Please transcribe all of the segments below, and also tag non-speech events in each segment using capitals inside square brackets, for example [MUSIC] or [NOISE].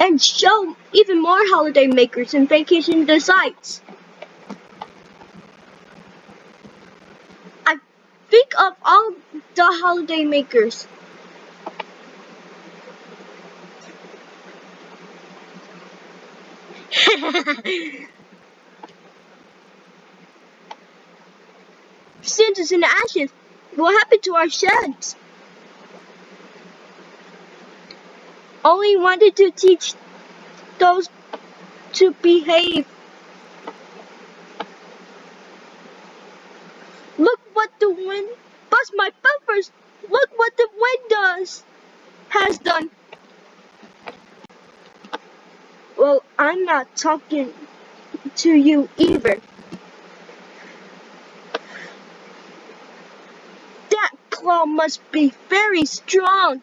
and show even more holiday makers and vacation sites. I think of all the holiday makers. [LAUGHS] Cinders and ashes. What happened to our sheds? Only wanted to teach those to behave. Look what the wind, bust my bumpers. Look what the wind does, has done. Well, I'm not talking to you either. That claw must be very strong.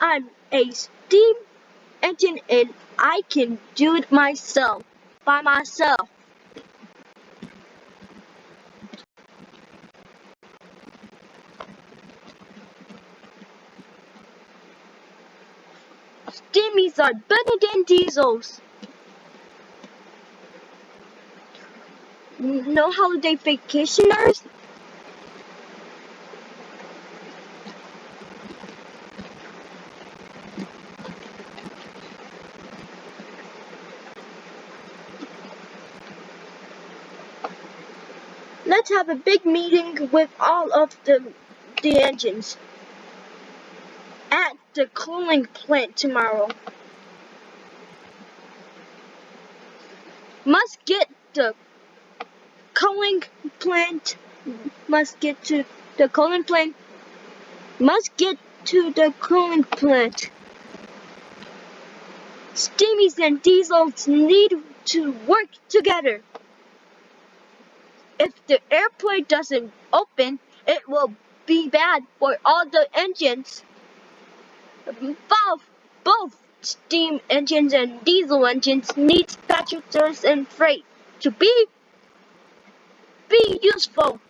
I'm a steam engine and I can do it myself, by myself. Steamies are better than diesels. No holiday vacationers? Let's have a big meeting with all of the, the engines at the cooling plant tomorrow. Must get the cooling plant, must get to the cooling plant, must get to the cooling plant. Steamies and diesels need to work together. If the airplane doesn't open, it will be bad for all the engines. Both, both steam engines and diesel engines need passengers and freight to be be useful.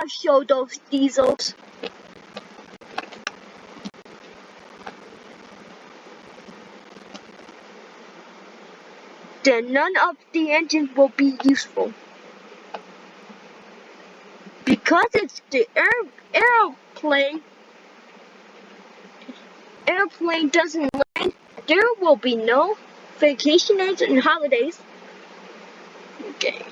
I'll show those diesels. Then none of the engines will be useful. Because it's the air, aeroplane, airplane doesn't land, there will be no vacation vacationers and holidays. Okay.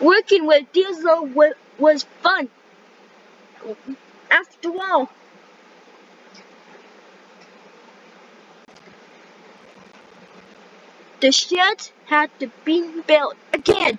Working with Diesel was fun. After all, the shed had to be built again.